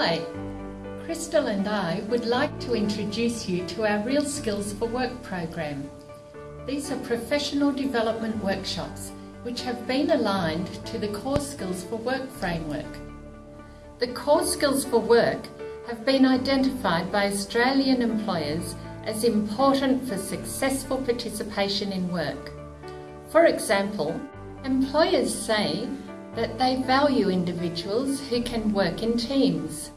Hi, Crystal and I would like to introduce you to our Real Skills for Work program. These are professional development workshops which have been aligned to the Core Skills for Work framework. The Core Skills for Work have been identified by Australian employers as important for successful participation in work. For example, employers say that they value individuals who can work in teams.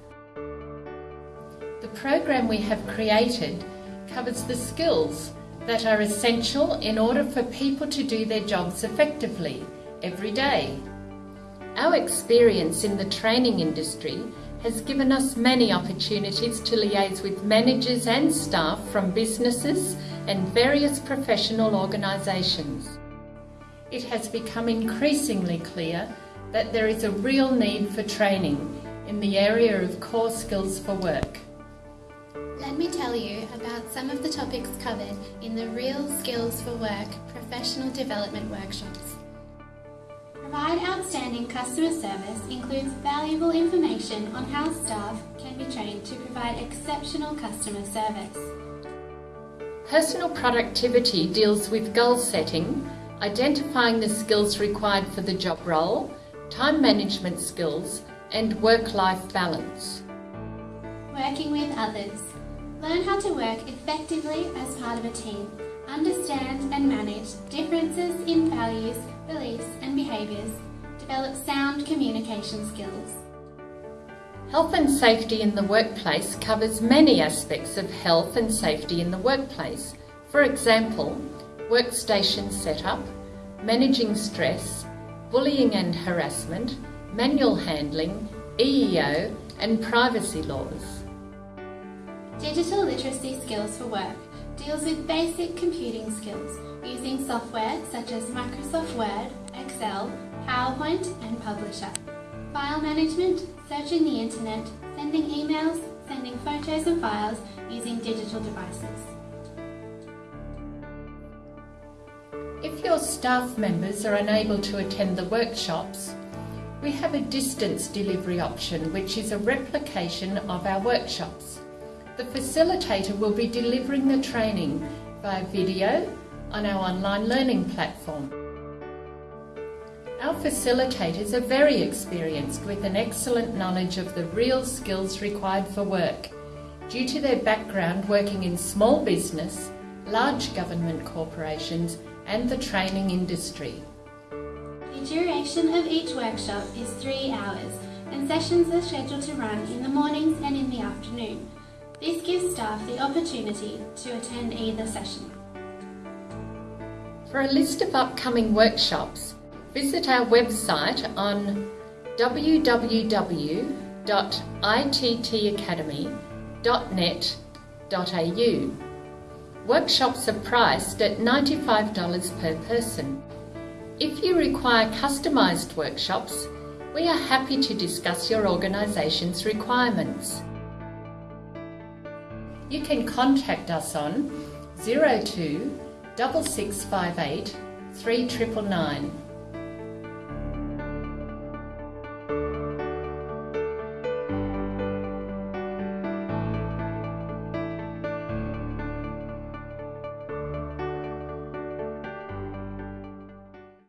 The program we have created covers the skills that are essential in order for people to do their jobs effectively every day. Our experience in the training industry has given us many opportunities to liaise with managers and staff from businesses and various professional organisations. It has become increasingly clear that there is a real need for training in the area of core skills for work. Let me tell you about some of the topics covered in the Real Skills for Work professional development workshops. Provide outstanding customer service includes valuable information on how staff can be trained to provide exceptional customer service. Personal productivity deals with goal setting, identifying the skills required for the job role, time management skills and work-life balance. Working with others. Learn how to work effectively as part of a team. Understand and manage differences in values, beliefs and behaviours. Develop sound communication skills. Health and safety in the workplace covers many aspects of health and safety in the workplace. For example, workstation setup, managing stress, bullying and harassment, manual handling, EEO and privacy laws. Digital literacy skills for work deals with basic computing skills using software such as Microsoft Word, Excel, PowerPoint and Publisher. File management, searching the internet, sending emails, sending photos and files using digital devices. If your staff members are unable to attend the workshops, we have a distance delivery option which is a replication of our workshops. The facilitator will be delivering the training via video on our online learning platform. Our facilitators are very experienced with an excellent knowledge of the real skills required for work due to their background working in small business, large government corporations and the training industry. The duration of each workshop is three hours and sessions are scheduled to run in the mornings and in the afternoon. This gives staff the opportunity to attend either session. For a list of upcoming workshops, visit our website on www.ittacademy.net.au. Workshops are priced at $95 per person. If you require customised workshops, we are happy to discuss your organisation's requirements. You can contact us on 02 6658 3999